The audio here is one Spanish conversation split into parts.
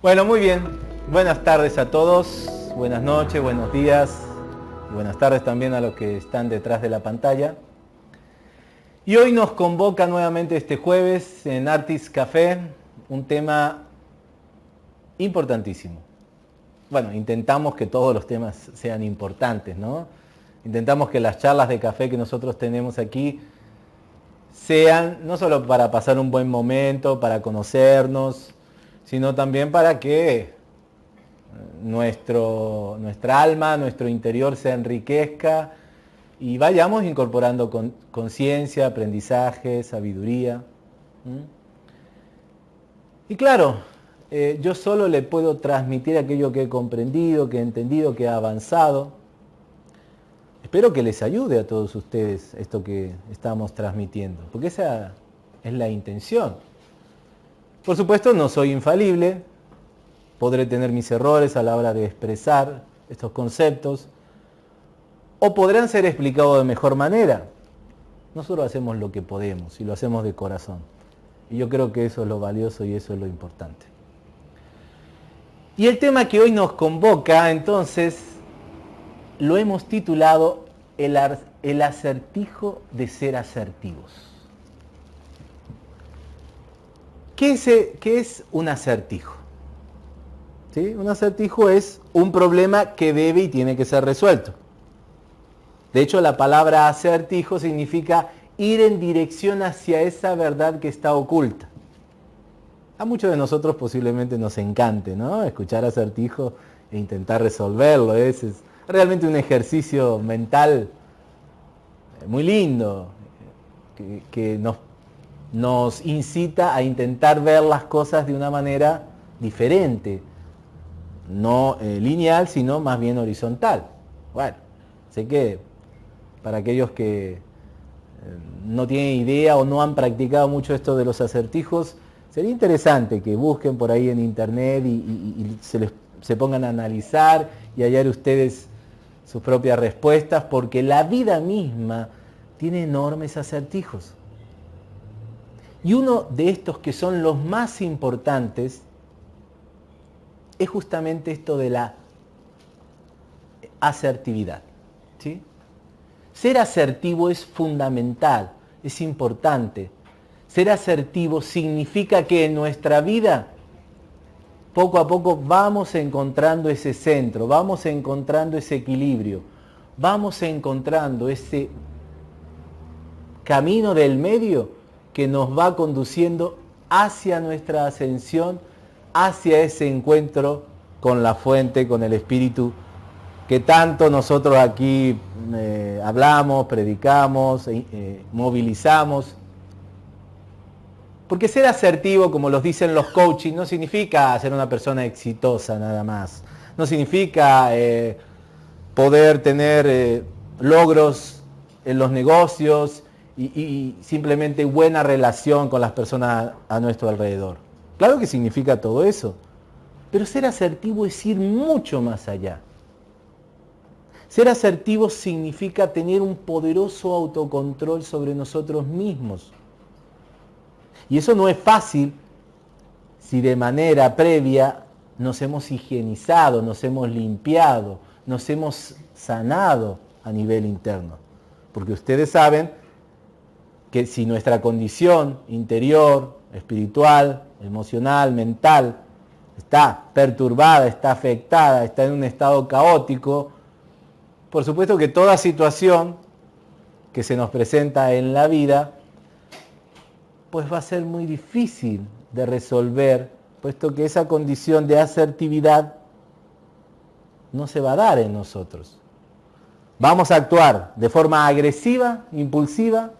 Bueno, muy bien. Buenas tardes a todos, buenas noches, buenos días, buenas tardes también a los que están detrás de la pantalla. Y hoy nos convoca nuevamente este jueves en Artis Café un tema importantísimo. Bueno, intentamos que todos los temas sean importantes, ¿no? Intentamos que las charlas de café que nosotros tenemos aquí sean no solo para pasar un buen momento, para conocernos, sino también para que nuestro, nuestra alma, nuestro interior se enriquezca y vayamos incorporando conciencia, aprendizaje, sabiduría. Y claro, eh, yo solo le puedo transmitir aquello que he comprendido, que he entendido, que he avanzado. Espero que les ayude a todos ustedes esto que estamos transmitiendo, porque esa es la intención. Por supuesto, no soy infalible, podré tener mis errores a la hora de expresar estos conceptos, o podrán ser explicados de mejor manera. Nosotros hacemos lo que podemos y lo hacemos de corazón. Y yo creo que eso es lo valioso y eso es lo importante. Y el tema que hoy nos convoca, entonces, lo hemos titulado El, acertijo de ser asertivos. ¿Qué es, qué es un acertijo? ¿Sí? Un acertijo es un problema que debe y tiene que ser resuelto. De hecho, la palabra acertijo significa ir en dirección hacia esa verdad que está oculta. A muchos de nosotros posiblemente nos encante, ¿no? Escuchar acertijo e intentar resolverlo. Es, realmente un ejercicio mental eh, muy lindo que, nos, nos incita a intentar ver las cosas de una manera diferente. No eh, lineal, sino más bien horizontal. Bueno, sé que para aquellos que eh, no tienen idea o no han practicado mucho esto de los acertijos, Sería interesante que busquen por ahí en internet y, se, se pongan a analizar y hallar ustedes sus propias respuestas, porque la vida misma tiene enormes acertijos. Y uno de estos que son los más importantes es justamente esto de la asertividad. ¿sí? Ser asertivo es fundamental, es importante. Ser asertivo significa que en nuestra vida poco a poco vamos encontrando ese centro, vamos encontrando ese equilibrio, vamos encontrando ese camino del medio que nos va conduciendo hacia nuestra ascensión, hacia ese encuentro con la fuente, con el Espíritu, que tanto nosotros aquí eh, hablamos, predicamos, eh, movilizamos porque ser asertivo, como los dicen los coaching, no significa ser una persona exitosa nada más. No significa eh, poder tener logros en los negocios y, simplemente buena relación con las personas a nuestro alrededor. Claro que significa todo eso. Pero ser asertivo es ir mucho más allá. Ser asertivo significa tener un poderoso autocontrol sobre nosotros mismos y eso no es fácil si de manera previa nos hemos higienizado, nos hemos limpiado, nos hemos sanado a nivel interno. Porque ustedes saben que si nuestra condición interior, espiritual, emocional, mental, está perturbada, está afectada, está en un estado caótico, por supuesto que toda situación que se nos presenta en la vida pues va a ser muy difícil de resolver, puesto que esa condición de asertividad no se va a dar en nosotros. Vamos a actuar de forma agresiva, impulsiva,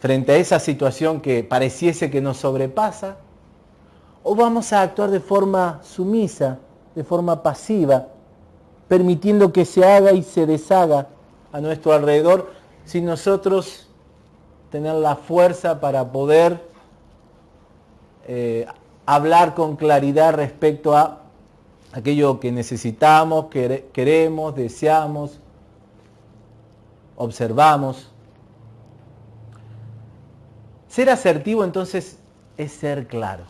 frente a esa situación que pareciese que nos sobrepasa, o vamos a actuar de forma sumisa, de forma pasiva, permitiendo que se haga y se deshaga a nuestro alrededor si nosotros tener la fuerza para poder eh, hablar con claridad respecto a aquello que necesitamos, queremos, deseamos, observamos. Ser asertivo entonces es ser claro.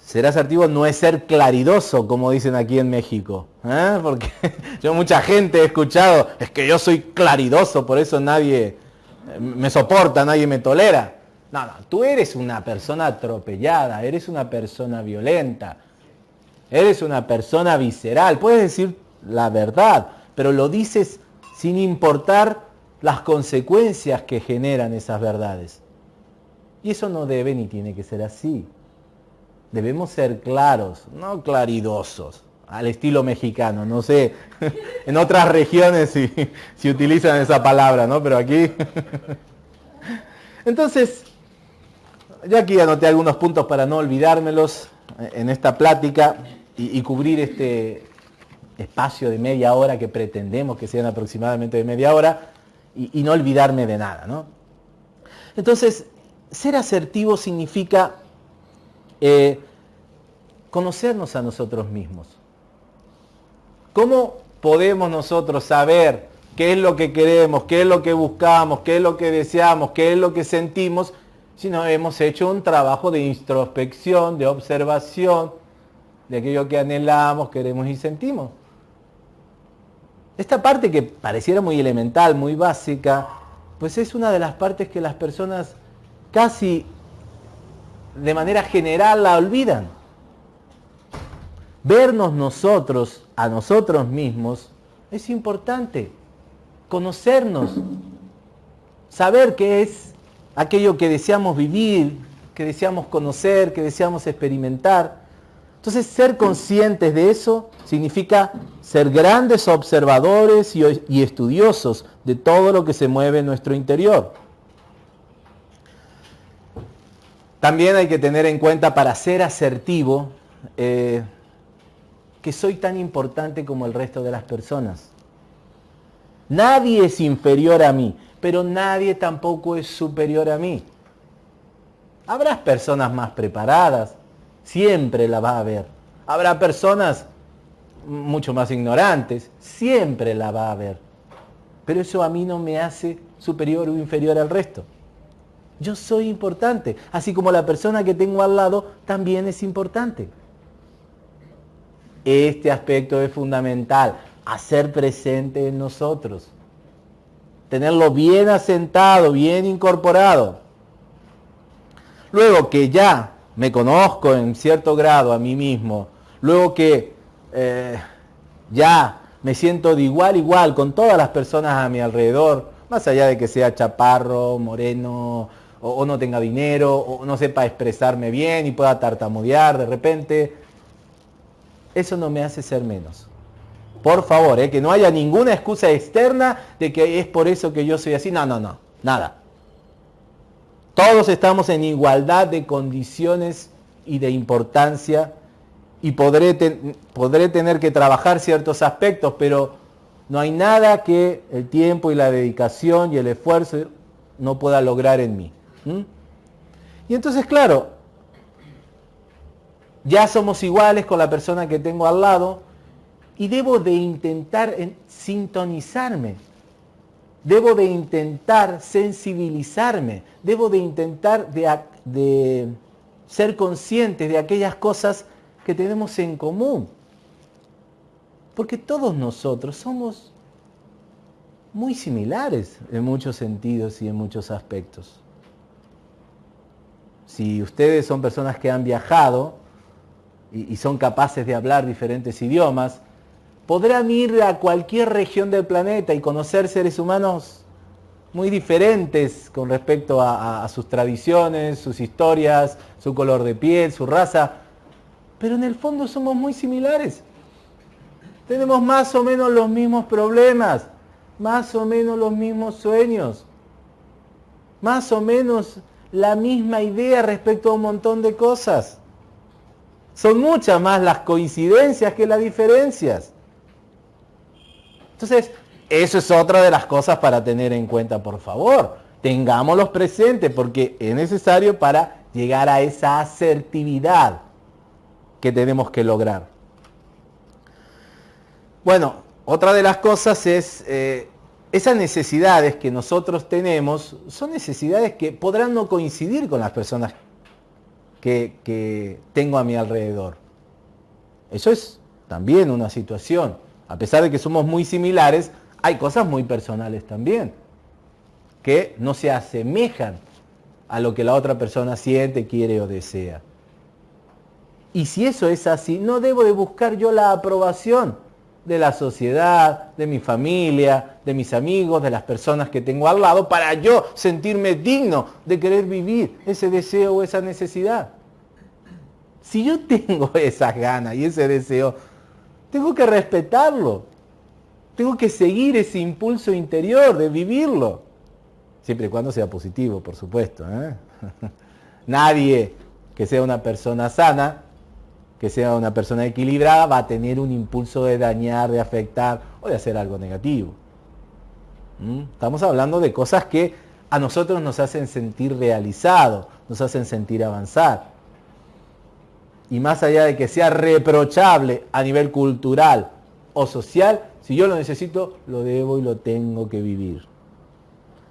ser asertivo no es ser claridoso, como dicen aquí en México. ¿eh? Porque yo mucha gente he escuchado, es que yo soy claridoso, por eso nadie me soporta, nadie me tolera. No, no, tú eres una persona atropellada, eres una persona violenta, eres una persona visceral. Puedes decir la verdad, pero lo dices sin importar las consecuencias que generan esas verdades. Y eso no debe ni tiene que ser así. Debemos ser claros, no claridosos, al estilo mexicano. No sé, en otras regiones si, utilizan esa palabra, ¿no? Pero aquí... Entonces, yo aquí anoté algunos puntos para no olvidármelos en esta plática y, cubrir este espacio de media hora que pretendemos que sean aproximadamente de media hora y, no olvidarme de nada, ¿no? Entonces, ser asertivo significa eh, conocernos a nosotros mismos. ¿Cómo podemos nosotros saber qué es lo que queremos, qué es lo que buscamos, qué es lo que deseamos, qué es lo que sentimos, si no hemos hecho un trabajo de introspección, de observación de aquello que anhelamos, queremos y sentimos? Esta parte que pareciera muy elemental, muy básica, pues es una de las partes que las personas casi de manera general la olvidan. Vernos nosotros a nosotros mismos es importante. Conocernos, saber qué es aquello que deseamos vivir, que deseamos conocer, que deseamos experimentar. Entonces, ser conscientes de eso significa ser grandes observadores y, estudiosos de todo lo que se mueve en nuestro interior. También hay que tener en cuenta para ser asertivo eh, que soy tan importante como el resto de las personas. Nadie es inferior a mí, pero nadie tampoco es superior a mí. Habrá personas más preparadas, siempre la va a haber. Habrá personas mucho más ignorantes, siempre la va a haber. Pero eso a mí no me hace superior o inferior al resto. Yo soy importante, así como la persona que tengo al lado también es importante. Este aspecto es fundamental, hacer presente en nosotros. Tenerlo bien asentado, bien incorporado. Luego que ya me conozco en cierto grado a mí mismo, luego que eh, ya me siento de igual igual con todas las personas a mi alrededor, más allá de que sea chaparro, moreno, o, no tenga dinero, o no sepa expresarme bien y pueda tartamudear de repente. Eso no me hace ser menos. Por favor, eh, que no haya ninguna excusa externa de que es por eso que yo soy así. No, no, no, nada. Todos estamos en igualdad de condiciones y de importancia y podré, podré tener que trabajar ciertos aspectos, pero no hay nada que el tiempo y la dedicación y el esfuerzo no pueda lograr en mí. Y entonces, claro, ya somos iguales con la persona que tengo al lado y debo de intentar sintonizarme, debo de intentar sensibilizarme, debo de intentar de, de ser consciente de aquellas cosas que tenemos en común. Porque todos nosotros somos muy similares en muchos sentidos y en muchos aspectos si ustedes son personas que han viajado y, son capaces de hablar diferentes idiomas, podrán ir a cualquier región del planeta y conocer seres humanos muy diferentes con respecto a, sus tradiciones, sus historias, su color de piel, su raza, pero en el fondo somos muy similares. Tenemos más o menos los mismos problemas, más o menos los mismos sueños, más o menos la misma idea respecto a un montón de cosas. Son muchas más las coincidencias que las diferencias. Entonces, eso es otra de las cosas para tener en cuenta, por favor. Tengámoslos presentes porque es necesario para llegar a esa asertividad que tenemos que lograr. Bueno, otra de las cosas es eh, esas necesidades que nosotros tenemos son necesidades que podrán no coincidir con las personas que, tengo a mi alrededor. Eso es también una situación. A pesar de que somos muy similares, hay cosas muy personales también, que no se asemejan a lo que la otra persona siente, quiere o desea. Y si eso es así, no debo de buscar yo la aprobación de la sociedad, de mi familia, de mis amigos, de las personas que tengo al lado, para yo sentirme digno de querer vivir ese deseo o esa necesidad. Si yo tengo esas ganas y ese deseo, tengo que respetarlo. Tengo que seguir ese impulso interior de vivirlo. Siempre y cuando sea positivo, por supuesto. ¿eh? Nadie que sea una persona sana que sea una persona equilibrada va a tener un impulso de dañar, de afectar o de hacer algo negativo. ¿Mm? Estamos hablando de cosas que a nosotros nos hacen sentir realizados, nos hacen sentir avanzar. Y más allá de que sea reprochable a nivel cultural o social, si yo lo necesito, lo debo y lo tengo que vivir.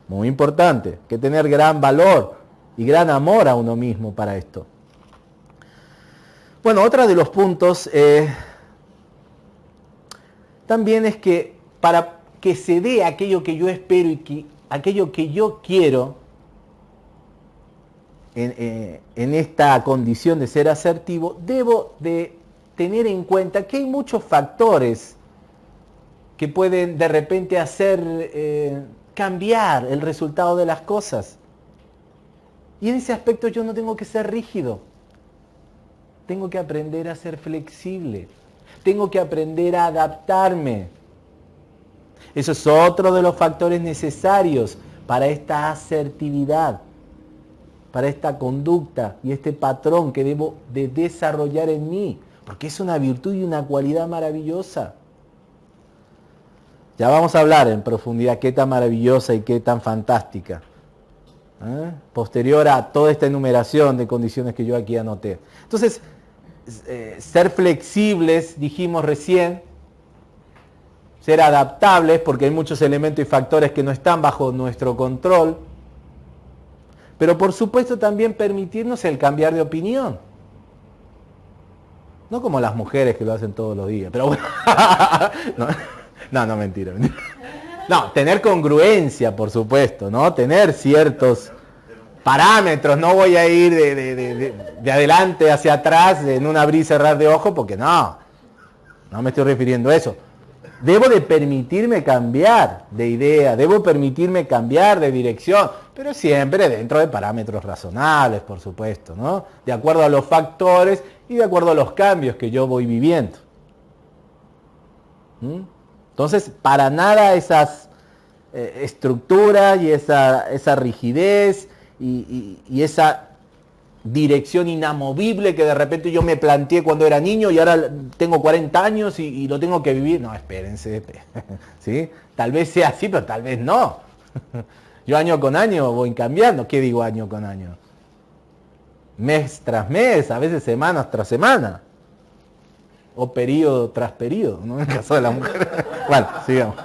Muy importante, que tener gran valor y gran amor a uno mismo para esto. Bueno, otro de los puntos eh, también es que para que se dé aquello que yo espero y que, aquello que yo quiero en, eh, en esta condición de ser asertivo, debo de tener en cuenta que hay muchos factores que pueden de repente hacer eh, cambiar el resultado de las cosas. Y en ese aspecto yo no tengo que ser rígido. Tengo que aprender a ser flexible. Tengo que aprender a adaptarme. Eso es otro de los factores necesarios para esta asertividad, para esta conducta y este patrón que debo de desarrollar en mí, porque es una virtud y una cualidad maravillosa. Ya vamos a hablar en profundidad qué tan maravillosa y qué tan fantástica. ¿eh? Posterior a toda esta enumeración de condiciones que yo aquí anoté. Entonces, eh, ser flexibles, dijimos recién, ser adaptables, porque hay muchos elementos y factores que no están bajo nuestro control, pero por supuesto también permitirnos el cambiar de opinión. No como las mujeres que lo hacen todos los días, pero bueno. no, no, mentira. No, tener congruencia, por supuesto, ¿no? Tener ciertos parámetros, no voy a ir de, adelante hacia atrás en un abrir y cerrar de ojo, porque no, no me estoy refiriendo a eso. Debo de permitirme cambiar de idea, debo permitirme cambiar de dirección, pero siempre dentro de parámetros razonables, por supuesto, ¿no? De acuerdo a los factores y de acuerdo a los cambios que yo voy viviendo. ¿Mm? Entonces, para nada esas eh, estructuras y esa, esa rigidez, y, esa dirección inamovible que de repente yo me planteé cuando era niño y ahora tengo 40 años y, lo tengo que vivir. No, espérense. ¿sí? Tal vez sea así, pero tal vez no. Yo año con año voy cambiando. ¿Qué digo año con año? Mes tras mes, a veces semanas tras semana. O periodo tras periodo, ¿no? En el caso de la mujer. bueno, sigamos.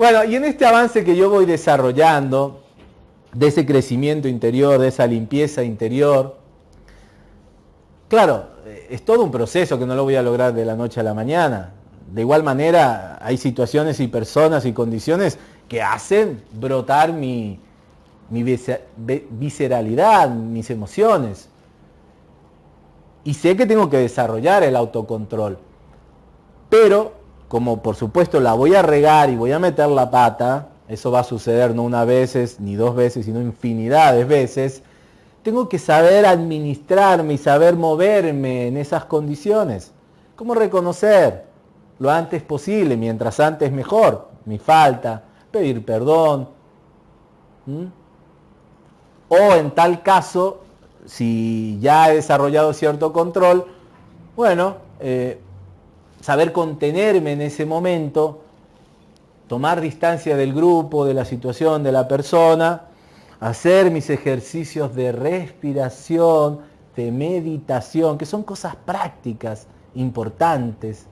Bueno, y en este avance que yo voy desarrollando, de ese crecimiento interior, de esa limpieza interior, claro, es todo un proceso que no lo voy a lograr de la noche a la mañana. De igual manera, hay situaciones y personas y condiciones que hacen brotar mi, mi visceralidad, mis emociones. Y sé que tengo que desarrollar el autocontrol. Pero como por supuesto la voy a regar y voy a meter la pata, eso va a suceder no una vez ni dos veces, sino infinidad de veces, tengo que saber administrarme y saber moverme en esas condiciones. ¿Cómo reconocer lo antes posible, mientras antes mejor, mi falta, pedir perdón? O en tal caso, si ya he desarrollado cierto control, bueno, eh, saber contenerme en ese momento, tomar distancia del grupo, de la situación, de la persona, hacer mis ejercicios de respiración, de meditación, que son cosas prácticas, importantes,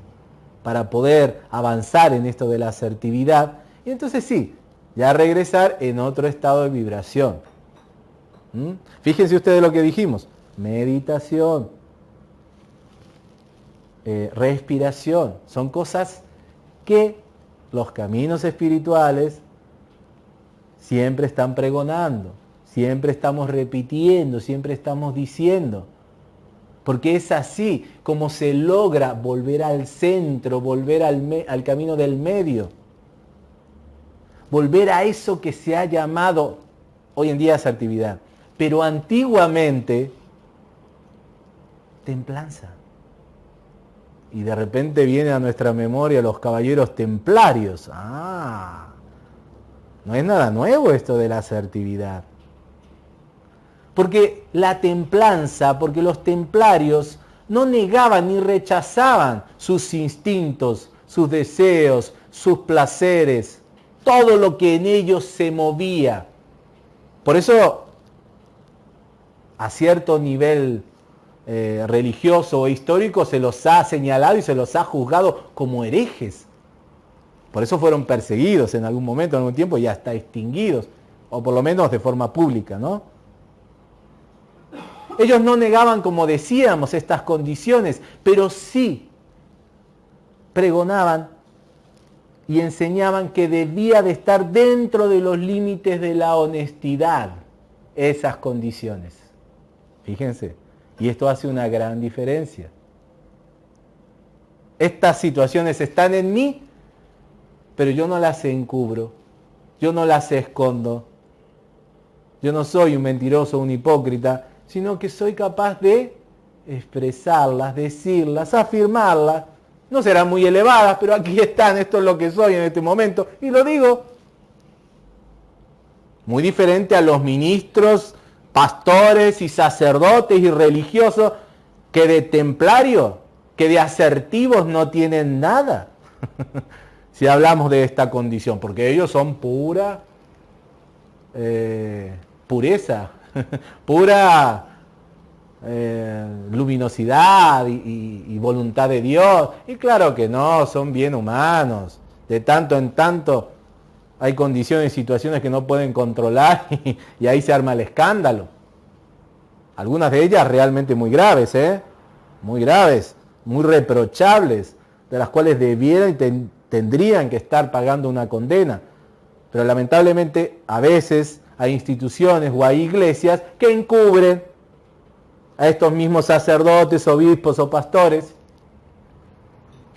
para poder avanzar en esto de la asertividad. Y entonces sí, ya regresar en otro estado de vibración. ¿Mm? Fíjense ustedes lo que dijimos. Meditación, eh, respiración, son cosas que los caminos espirituales siempre están pregonando, siempre estamos repitiendo, siempre estamos diciendo. Porque es así como se logra volver al centro, volver al, camino del medio. Volver a eso que se ha llamado hoy en día asertividad. Pero antiguamente, templanza. Y de repente viene a nuestra memoria los caballeros templarios. Ah, no es nada nuevo esto de la asertividad. Porque la templanza, porque los templarios no negaban ni rechazaban sus instintos, sus deseos, sus placeres, todo lo que en ellos se movía. Por eso, a cierto nivel eh, religioso o histórico se los ha señalado y se los ha juzgado como herejes. Por eso fueron perseguidos en algún momento, en algún tiempo, y hasta extinguidos, o por lo menos de forma pública, ¿no? Ellos no negaban, como decíamos, estas condiciones, pero sí pregonaban y enseñaban que debía de estar dentro de los límites de la honestidad esas condiciones. Fíjense. Y esto hace una gran diferencia. Estas situaciones están en mí, pero yo no las encubro, yo no las escondo. Yo no soy un mentiroso, un hipócrita, sino que soy capaz de expresarlas, decirlas, afirmarlas. No serán muy elevadas, pero aquí están, esto es lo que soy en este momento. Y lo digo. Muy diferente a los ministros pastores y sacerdotes y religiosos que de templarios, que de asertivos no tienen nada. si hablamos de esta condición, porque ellos son pura eh, pureza, pura eh, luminosidad y voluntad de Dios. Y claro que no, son bien humanos. De tanto en tanto hay condiciones y situaciones que no pueden controlar y, ahí se arma el escándalo. Algunas de ellas realmente muy graves, ¿eh? Muy graves, muy reprochables, de las cuales debieran y tendrían que estar pagando una condena. Pero lamentablemente a veces hay instituciones o hay iglesias que encubren a estos mismos sacerdotes, obispos o pastores.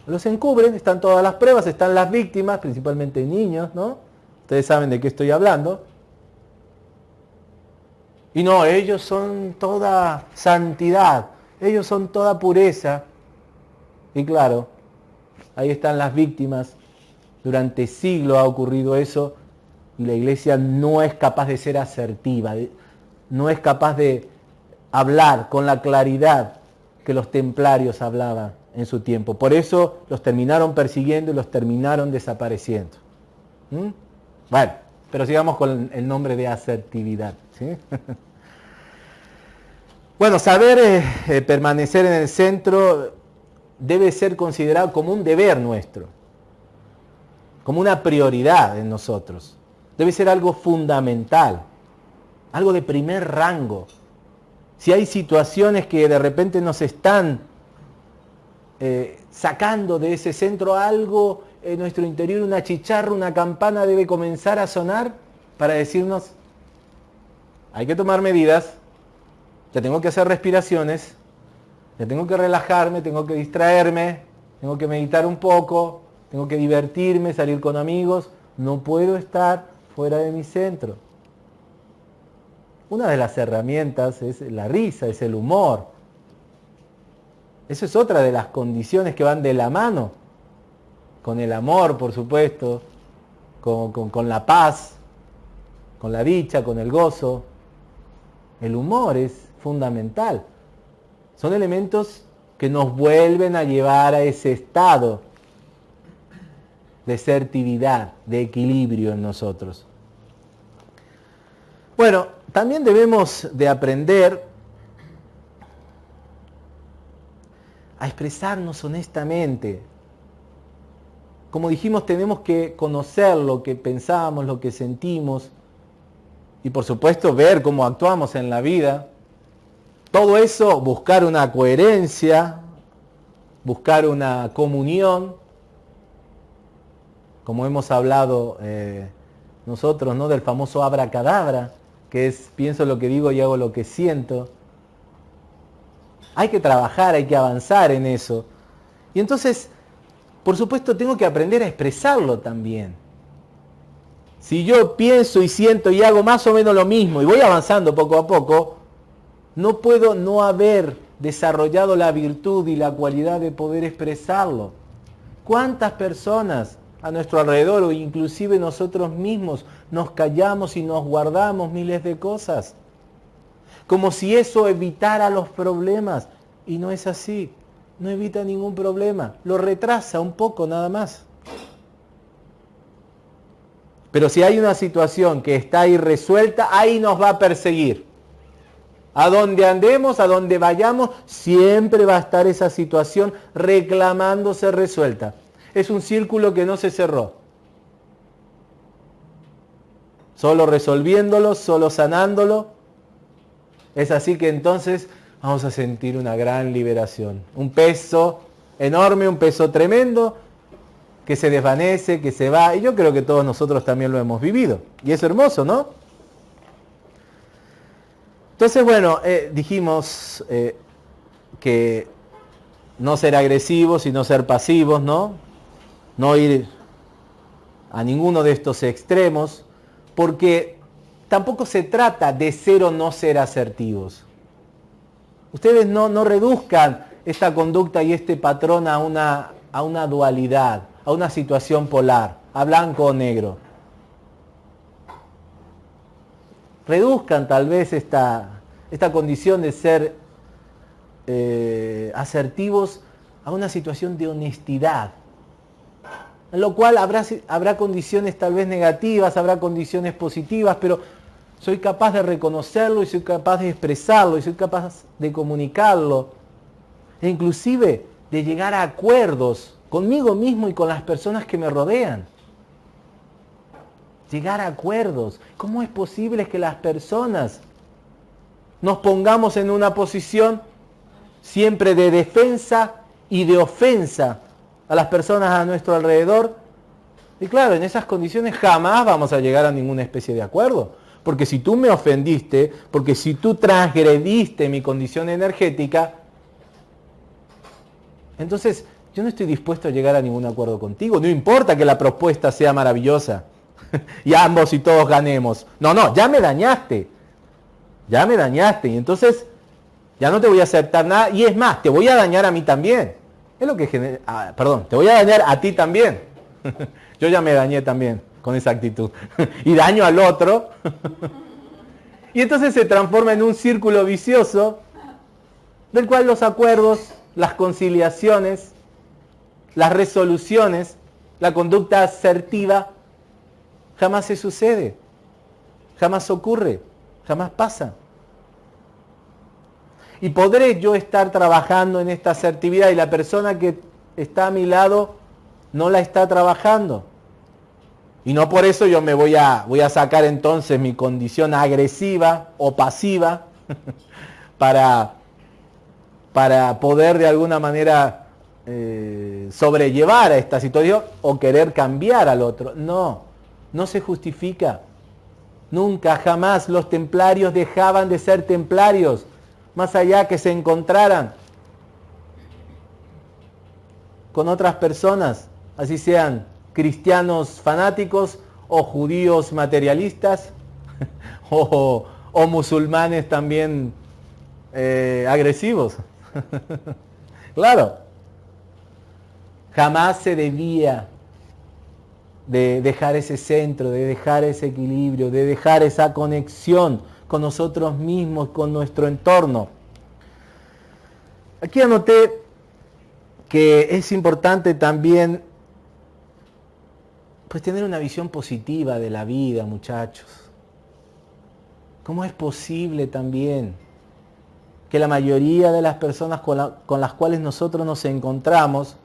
Los encubren, están todas las pruebas, están las víctimas, principalmente niños, ¿no? Ustedes saben de qué estoy hablando. Y no, ellos son toda santidad, ellos son toda pureza. Y claro, ahí están las víctimas. Durante siglos ha ocurrido eso y la iglesia no es capaz de ser asertiva, no es capaz de hablar con la claridad que los templarios hablaban en su tiempo. Por eso los terminaron persiguiendo y los terminaron desapareciendo. ¿Mm? Bueno, pero sigamos con el nombre de asertividad. bueno, saber eh, eh, permanecer en el centro debe ser considerado como un deber nuestro, como una prioridad en nosotros. Debe ser algo fundamental, algo de primer rango. Si hay situaciones que de repente nos están eh, sacando de ese centro algo en nuestro interior una chicharra, una campana debe comenzar a sonar para decirnos, hay que tomar medidas, ya tengo que hacer respiraciones, ya tengo que relajarme, tengo que distraerme, tengo que meditar un poco, tengo que divertirme, salir con amigos, no puedo estar fuera de mi centro. Una de las herramientas es la risa, es el humor. Eso es otra de las condiciones que van de la mano con el amor, por supuesto, con, la paz, con la dicha, con el gozo. El humor es fundamental. Son elementos que nos vuelven a llevar a ese estado de certividad, de equilibrio en nosotros. Bueno, también debemos de aprender a expresarnos honestamente, como dijimos, tenemos que conocer lo que pensamos, lo que sentimos y por supuesto ver cómo actuamos en la vida. Todo eso, buscar una coherencia, buscar una comunión, como hemos hablado eh, nosotros, ¿no? Del famoso abracadabra, que es pienso lo que digo y hago lo que siento. Hay que trabajar, hay que avanzar en eso. Y entonces, por supuesto, tengo que aprender a expresarlo también. Si yo pienso y siento y hago más o menos lo mismo y voy avanzando poco a poco, no puedo no haber desarrollado la virtud y la cualidad de poder expresarlo. ¿Cuántas personas a nuestro alrededor o inclusive nosotros mismos nos callamos y nos guardamos miles de cosas? Como si eso evitara los problemas. Y no es así no evita ningún problema, lo retrasa un poco nada más. Pero si hay una situación que está irresuelta, ahí nos va a perseguir. A donde andemos, a donde vayamos, siempre va a estar esa situación reclamándose resuelta. Es un círculo que no se cerró. Solo resolviéndolo, solo sanándolo. Es así que entonces vamos a sentir una gran liberación. Un peso enorme, un peso tremendo que se desvanece, que se va. Y yo creo que todos nosotros también lo hemos vivido. Y es hermoso, ¿no? Entonces, bueno, eh, dijimos eh, que no ser agresivos y no ser pasivos, ¿no? No ir a ninguno de estos extremos, porque tampoco se trata de ser o no ser asertivos. Ustedes no, no reduzcan esta conducta y este patrón a una, a una dualidad, a una situación polar, a blanco o negro. Reduzcan tal vez esta, esta condición de ser eh, asertivos a una situación de honestidad, en lo cual habrá, habrá condiciones tal vez negativas, habrá condiciones positivas, pero soy capaz de reconocerlo y soy capaz de expresarlo y soy capaz de comunicarlo. E inclusive de llegar a acuerdos conmigo mismo y con las personas que me rodean. Llegar a acuerdos. ¿Cómo es posible que las personas nos pongamos en una posición siempre de defensa y de ofensa a las personas a nuestro alrededor? Y claro, en esas condiciones jamás vamos a llegar a ninguna especie de acuerdo. Porque si tú me ofendiste, porque si tú transgrediste mi condición energética, entonces yo no estoy dispuesto a llegar a ningún acuerdo contigo. No importa que la propuesta sea maravillosa y ambos y todos ganemos. No, no, ya me dañaste. Ya me dañaste. Y entonces ya no te voy a aceptar nada. Y es más, te voy a dañar a mí también. Es lo que genera... Ah, perdón, te voy a dañar a ti también. yo ya me dañé también con esa actitud. y daño al otro. y entonces se transforma en un círculo vicioso del cual los acuerdos, las conciliaciones, las resoluciones, la conducta asertiva, jamás se sucede, jamás ocurre, jamás pasa. Y podré yo estar trabajando en esta asertividad y la persona que está a mi lado no la está trabajando. Y no por eso yo me voy a, voy a sacar entonces mi condición agresiva o pasiva para, para poder de alguna manera eh, sobrellevar a esta situación o querer cambiar al otro. No, no se justifica. Nunca, jamás los templarios dejaban de ser templarios, más allá que se encontraran con otras personas, así sean cristianos fanáticos o judíos materialistas o, musulmanes también eh, agresivos. claro, jamás se debía de dejar ese centro, de dejar ese equilibrio, de dejar esa conexión con nosotros mismos, con nuestro entorno. Aquí anoté que es importante también pues tener una visión positiva de la vida, muchachos. ¿Cómo es posible también que la mayoría de las personas con, las cuales nosotros nos encontramos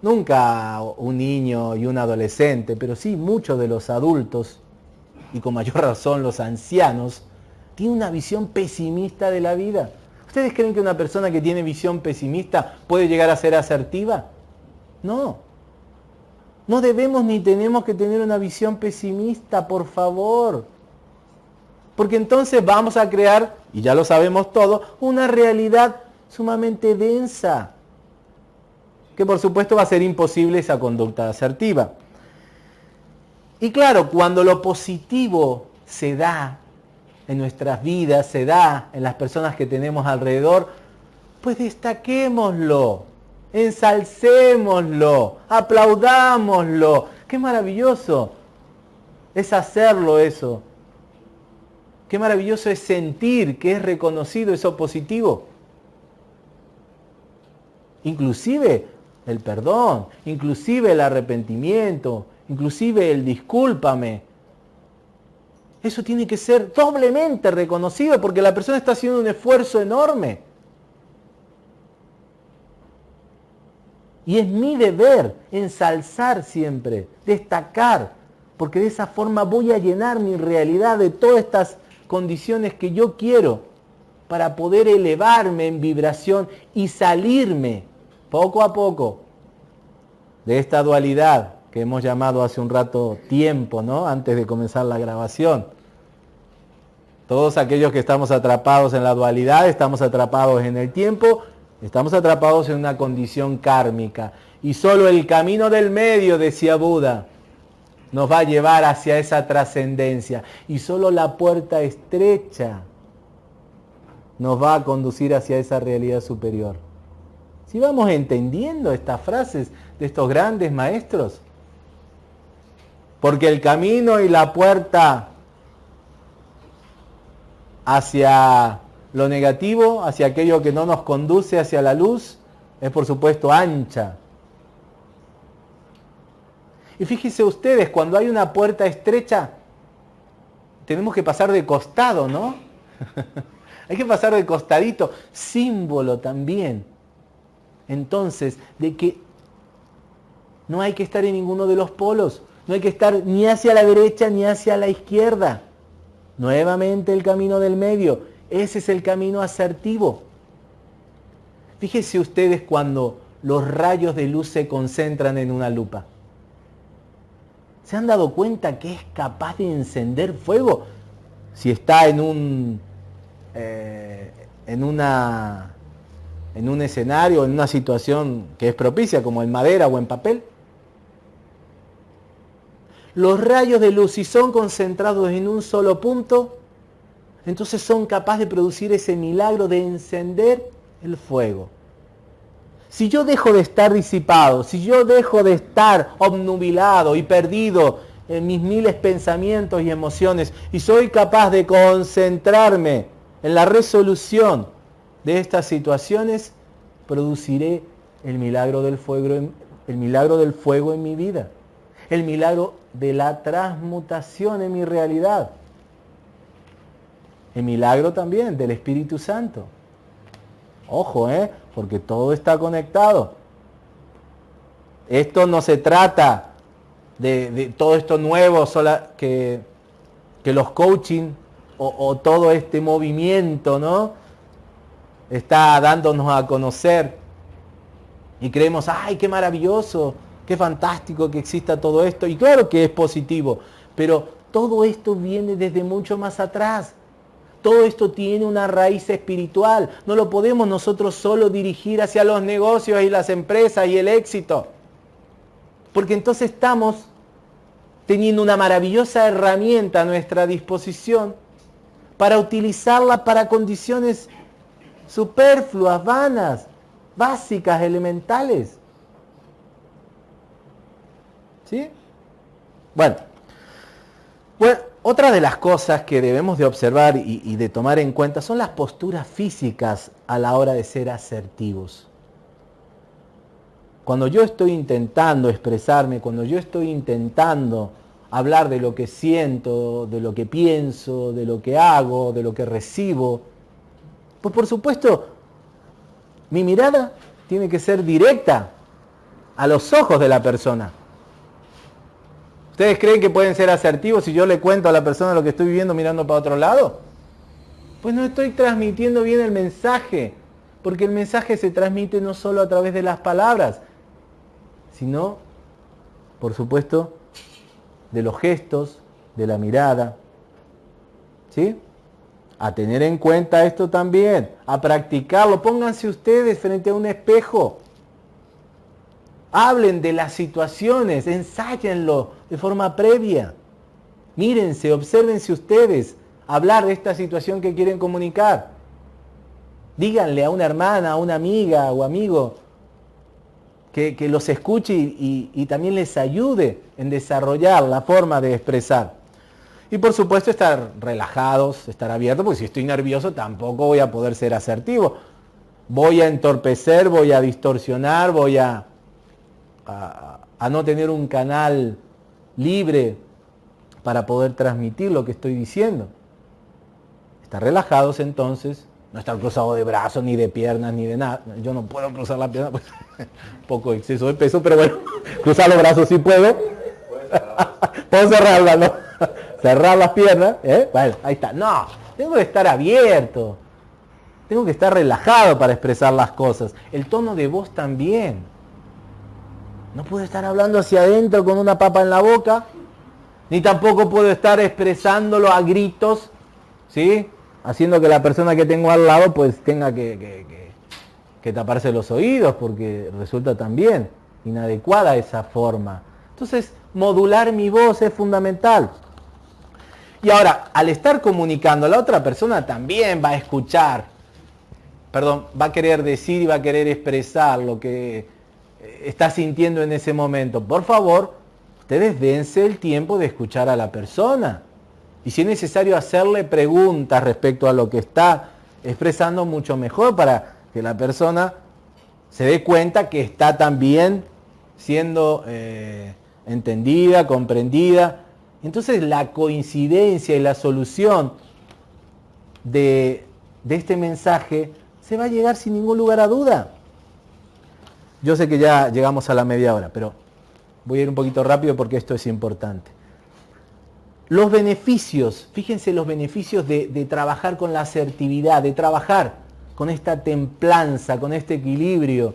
nunca un niño y un adolescente, pero sí muchos de los adultos, y con mayor razón los ancianos, tienen una visión pesimista de la vida. ¿Ustedes creen que una persona que tiene visión pesimista puede llegar a ser asertiva? No. No debemos ni tenemos que tener una visión pesimista, por favor. Porque entonces vamos a crear, y ya lo sabemos todo, una realidad sumamente densa. Que por supuesto va a ser imposible esa conducta asertiva. Y claro, cuando lo positivo se da en nuestras vidas, se da en las personas que tenemos alrededor, pues destaquémoslo, ensalcémoslo, aplaudámoslo. Qué maravilloso es hacerlo eso. Qué maravilloso es sentir que es reconocido eso positivo. Inclusive el perdón, inclusive el arrepentimiento, inclusive el discúlpame. Eso tiene que ser doblemente reconocido porque la persona está haciendo un esfuerzo enorme. Y es mi deber ensalzar siempre, destacar, porque de esa forma voy a llenar mi realidad de todas estas condiciones que yo quiero para poder elevarme en vibración y salirme poco a poco de esta dualidad que hemos llamado hace un rato tiempo, ¿no? Antes de comenzar la grabación. Todos aquellos que estamos atrapados en la dualidad, estamos atrapados en el tiempo Estamos atrapados en una condición kármica. Y solo el camino del medio, decía Buda, nos va a llevar hacia esa trascendencia. Y solo la puerta estrecha nos va a conducir hacia esa realidad superior. Si vamos entendiendo estas frases de estos grandes maestros, porque el camino y la puerta hacia lo negativo, hacia aquello que no nos conduce hacia la luz, es por supuesto ancha. Y fíjense ustedes, cuando hay una puerta estrecha, tenemos que pasar de costado, ¿no? hay que pasar de costadito, símbolo también. Entonces, de que no hay que estar en ninguno de los polos, no hay que estar ni hacia la derecha ni hacia la izquierda. Nuevamente el camino del medio. Ese es el camino asertivo. Fíjense ustedes cuando los rayos de luz se concentran en una lupa. ¿Se han dado cuenta que es capaz de encender fuego? Si está en un, eh, en una, en un escenario, en una situación que es propicia, como en madera o en papel. Los rayos de luz, si son concentrados en un solo punto, entonces son capaces de producir ese milagro de encender el fuego. Si yo dejo de estar disipado, si yo dejo de estar obnubilado y perdido en mis miles pensamientos y emociones y soy capaz de concentrarme en la resolución de estas situaciones, produciré el milagro del fuego en, el milagro del fuego en mi vida, el milagro de la transmutación en mi realidad el milagro también del Espíritu Santo. Ojo, ¿eh? porque todo está conectado. Esto no se trata de, todo esto nuevo que, los coaching o, o, todo este movimiento ¿no? está dándonos a conocer. Y creemos, ay, qué maravilloso, qué fantástico que exista todo esto. Y claro que es positivo, pero todo esto viene desde mucho más atrás. Todo esto tiene una raíz espiritual. No lo podemos nosotros solo dirigir hacia los negocios y las empresas y el éxito. Porque entonces estamos teniendo una maravillosa herramienta a nuestra disposición para utilizarla para condiciones superfluas, vanas, básicas, elementales. ¿Sí? Bueno. Bueno, otra de las cosas que debemos de observar y, de tomar en cuenta son las posturas físicas a la hora de ser asertivos. Cuando yo estoy intentando expresarme, cuando yo estoy intentando hablar de lo que siento, de lo que pienso, de lo que hago, de lo que recibo, pues por supuesto mi mirada tiene que ser directa, a los ojos de la persona. ¿Ustedes creen que pueden ser asertivos si yo le cuento a la persona lo que estoy viviendo mirando para otro lado? Pues no estoy transmitiendo bien el mensaje, porque el mensaje se transmite no solo a través de las palabras, sino, por supuesto, de los gestos, de la mirada. ¿Sí? A tener en cuenta esto también, a practicarlo. Pónganse ustedes frente a un espejo. Hablen de las situaciones, ensáyenlo de forma previa. Mírense, obsérvense ustedes, hablar de esta situación que quieren comunicar. Díganle a una hermana, a una amiga o amigo que, los escuche y, también les ayude en desarrollar la forma de expresar. Y por supuesto estar relajados, estar abiertos, porque si estoy nervioso tampoco voy a poder ser asertivo. Voy a entorpecer, voy a distorsionar, voy a, a no tener un canal libre para poder transmitir lo que estoy diciendo. Estar relajados entonces, no estar cruzado de brazos, ni de piernas, ni de nada. Yo no puedo cruzar la pierna, pues, poco exceso de peso, pero bueno, cruzar los brazos sí puedo. puedo cerrarla. Cerrar las piernas, ¿eh? Bueno, ahí está. No, tengo que estar abierto. Tengo que estar relajado para expresar las cosas. El tono de voz también. No puedo estar hablando hacia adentro con una papa en la boca, ni tampoco puedo estar expresándolo a gritos, ¿sí? haciendo que la persona que tengo al lado pues tenga que, que, taparse los oídos porque resulta también inadecuada esa forma. Entonces, modular mi voz es fundamental. Y ahora, al estar comunicando, la otra persona también va a escuchar, perdón, va a querer decir y va a querer expresar lo que está sintiendo en ese momento. Por favor, ustedes dense el tiempo de escuchar a la persona. Y si es necesario hacerle preguntas respecto a lo que está expresando, mucho mejor para que la persona se dé cuenta que está también siendo eh, entendida, comprendida. Entonces la coincidencia y la solución de, de este mensaje se va a llegar sin ningún lugar a duda. Yo sé que ya llegamos a la media hora, pero voy a ir un poquito rápido porque esto es importante. Los beneficios, fíjense los beneficios de, trabajar con la asertividad, de trabajar con esta templanza, con este equilibrio.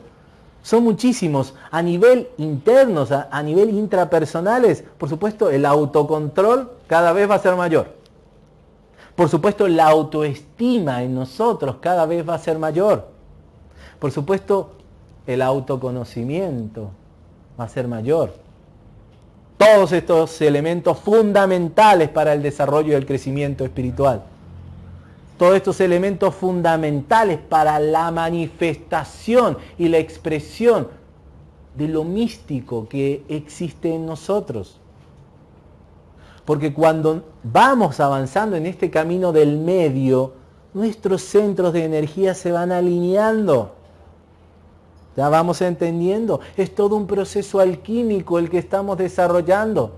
Son muchísimos. A nivel interno, a, a nivel intrapersonales, por supuesto, el autocontrol cada vez va a ser mayor. Por supuesto, la autoestima en nosotros cada vez va a ser mayor. Por supuesto, el autoconocimiento va a ser mayor todos estos elementos fundamentales para el desarrollo y el crecimiento espiritual. Todos estos elementos fundamentales para la manifestación y la expresión de lo místico que existe en nosotros. Porque cuando vamos avanzando en este camino del medio, nuestros centros de energía se van alineando. Ya vamos entendiendo. Es todo un proceso alquímico el que estamos desarrollando.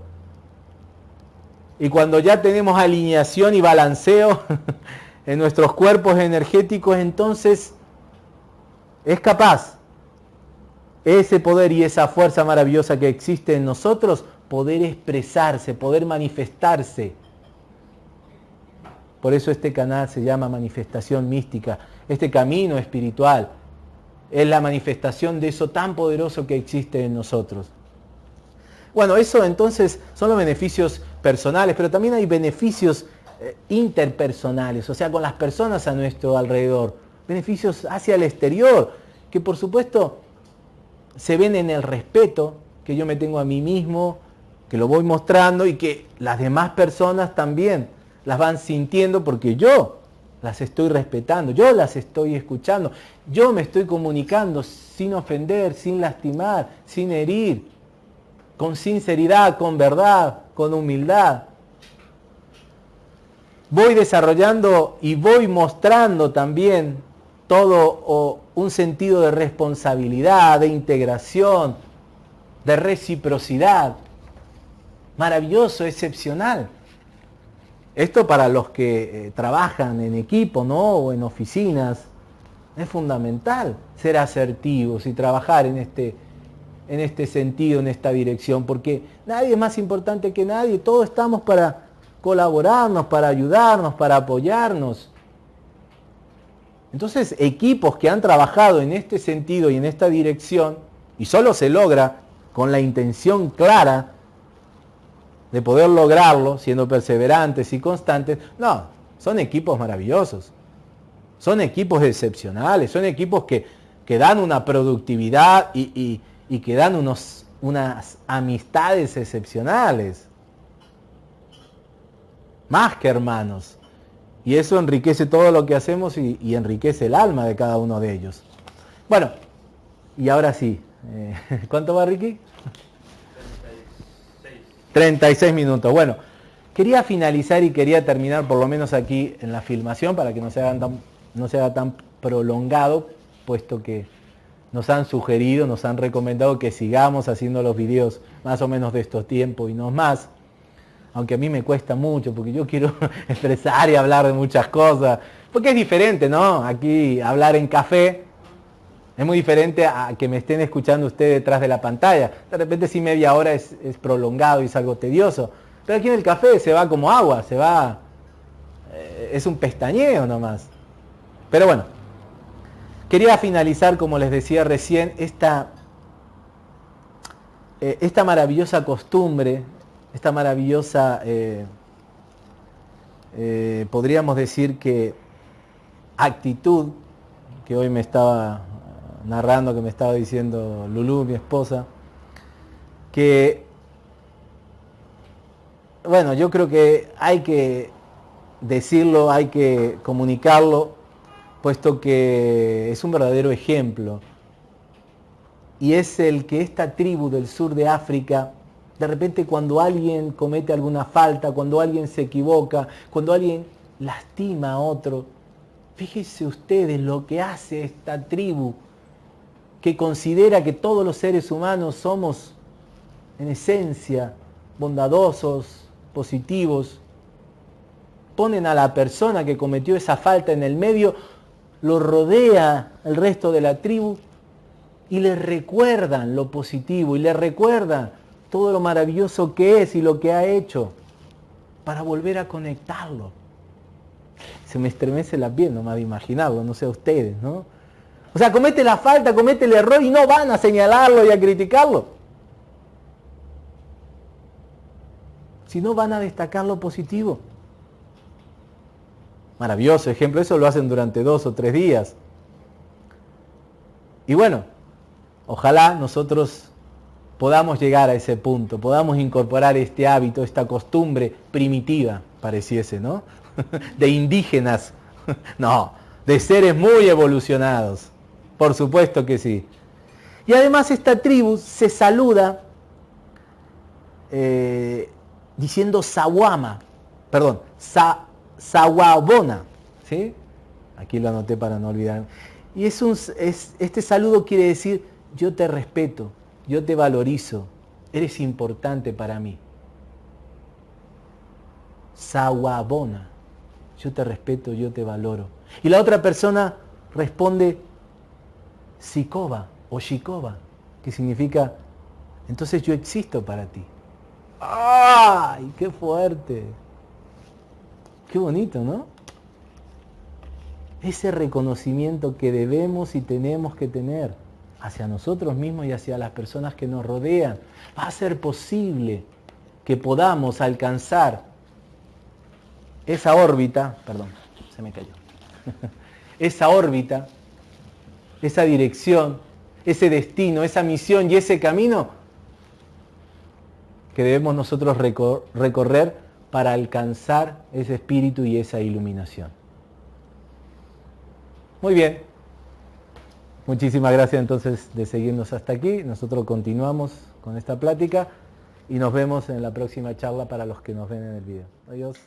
Y cuando ya tenemos alineación y balanceo en nuestros cuerpos energéticos, entonces es capaz ese poder y esa fuerza maravillosa que existe en nosotros poder expresarse, poder manifestarse. Por eso este canal se llama manifestación mística, este camino espiritual es la manifestación de eso tan poderoso que existe en nosotros. Bueno, eso entonces son los beneficios personales, pero también hay beneficios eh, interpersonales, o sea, con las personas a nuestro alrededor, beneficios hacia el exterior, que por supuesto se ven en el respeto que yo me tengo a mí mismo, que lo voy mostrando y que las demás personas también las van sintiendo porque yo las estoy respetando, yo las estoy escuchando, yo me estoy comunicando sin ofender, sin lastimar, sin herir, con sinceridad, con verdad, con humildad. Voy desarrollando y voy mostrando también todo un sentido de responsabilidad, de integración, de reciprocidad. Maravilloso, excepcional. Esto para los que eh, trabajan en equipo ¿no? o en oficinas, es fundamental ser asertivos y trabajar en este, en este sentido, en esta dirección, porque nadie es más importante que nadie, todos estamos para colaborarnos, para ayudarnos, para apoyarnos. Entonces, equipos que han trabajado en este sentido y en esta dirección, y solo se logra con la intención clara de poder lograrlo, siendo perseverantes y constantes, no, son equipos maravillosos. Son equipos excepcionales, son equipos que, que dan una productividad y, y, que dan unos, unas amistades excepcionales. Más que hermanos. Y eso enriquece todo lo que hacemos y, y, enriquece el alma de cada uno de ellos. Bueno, y ahora sí. Eh, ¿Cuánto va Ricky? 36 minutos. Bueno, quería finalizar y quería terminar por lo menos aquí en la filmación para que no se, tan, no sea tan prolongado, puesto que nos han sugerido, nos han recomendado que sigamos haciendo los videos más o menos de estos tiempos y no más. Aunque a mí me cuesta mucho, porque yo quiero expresar y hablar de muchas cosas. Porque es diferente, ¿no? Aquí hablar en café es muy diferente a que me estén escuchando ustedes detrás de la pantalla. De repente si media hora es, prolongado y es algo tedioso. Pero aquí en el café se va como agua, se va... Eh, es un pestañeo nomás. Pero bueno, quería finalizar, como les decía recién, esta, eh, esta maravillosa costumbre, esta maravillosa, eh, podríamos decir que actitud que hoy me estaba narrando que me estaba diciendo Lulú, mi esposa, que, bueno, yo creo que hay que decirlo, hay que comunicarlo, puesto que es un verdadero ejemplo. Y es el que esta tribu del sur de África, de repente cuando alguien comete alguna falta, cuando alguien se equivoca, cuando alguien lastima a otro, fíjense ustedes lo que hace esta tribu que considera que todos los seres humanos somos en esencia bondadosos, positivos, ponen a la persona que cometió esa falta en el medio, lo rodea el resto de la tribu y le recuerdan lo positivo y le recuerdan todo lo maravilloso que es y lo que ha hecho para volver a conectarlo. Se me estremece la piel nomás de imaginarlo, no sé a ustedes, ¿no? O sea, comete la falta, comete el error y no van a señalarlo y a criticarlo. Si no van a destacar lo positivo. Maravilloso ejemplo, eso lo hacen durante dos o tres días. Y bueno, ojalá nosotros podamos llegar a ese punto, podamos incorporar este hábito, esta costumbre primitiva, pareciese, ¿no? De indígenas, no, de seres muy evolucionados. Por supuesto que sí. Y además esta tribu se saluda eh, diciendo Sawama, perdón, sa, Sawabona. ¿sí? Aquí lo anoté para no olvidar. Y es un, es, este saludo quiere decir, yo te respeto, yo te valorizo, eres importante para mí. Sawabona, yo te respeto, yo te valoro. Y la otra persona responde, Sikoba o Shikoba, que significa, entonces yo existo para ti. ¡Ay, qué fuerte! Qué bonito, ¿no? Ese reconocimiento que debemos y tenemos que tener hacia nosotros mismos y hacia las personas que nos rodean. Va a ser posible que podamos alcanzar esa órbita, perdón, se me cayó, esa órbita esa dirección, ese destino, esa misión y ese camino que debemos nosotros recorrer para alcanzar ese espíritu y esa iluminación. Muy bien. Muchísimas gracias entonces de seguirnos hasta aquí. Nosotros continuamos con esta plática y nos vemos en la próxima charla para los que nos ven en el video. Adiós.